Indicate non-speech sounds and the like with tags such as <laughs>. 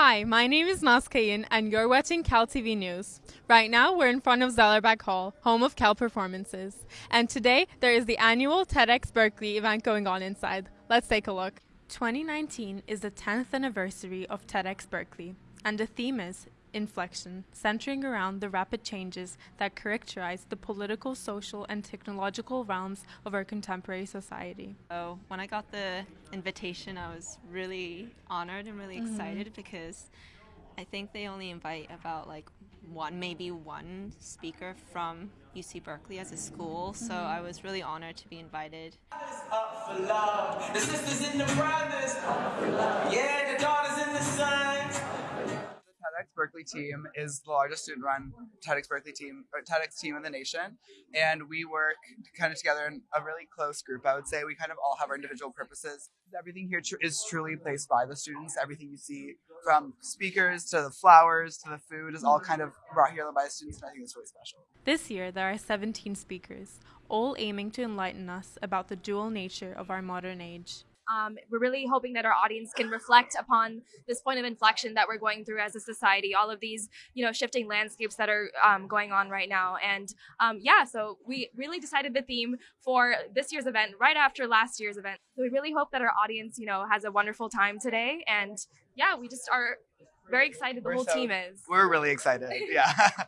Hi, my name is Nas Kayin, and you're watching Cal TV News. Right now, we're in front of Zellerbach Hall, home of Cal Performances. And today, there is the annual TEDx Berkeley event going on inside. Let's take a look. 2019 is the 10th anniversary of TEDx Berkeley, and the theme is inflection, centering around the rapid changes that characterize the political, social, and technological realms of our contemporary society. So when I got the invitation, I was really honored and really mm-hmm. excited because I think they only invite about like one, maybe one speaker from UC Berkeley as a school. So mm-hmm. I was really honored to be invited. Berkeley team is the largest student-run TEDx Berkeley team, or TEDx team in the nation, and we work kind of together in a really close group. I would say we kind of all have our individual purposes. Everything here tr- is truly placed by the students. Everything you see, from speakers to the flowers to the food, is all kind of brought here by the students, and I think it's really special. This year, there are 17 speakers, all aiming to enlighten us about the dual nature of our modern age. Um, we're really hoping that our audience can reflect upon this point of inflection that we're going through as a society, all of these, you know, shifting landscapes that are um, going on right now. And um, yeah, so we really decided the theme for this year's event right after last year's event. So we really hope that our audience, you know, has a wonderful time today. And yeah, we just are very excited. The we're whole so, team is. We're really excited. Yeah. <laughs>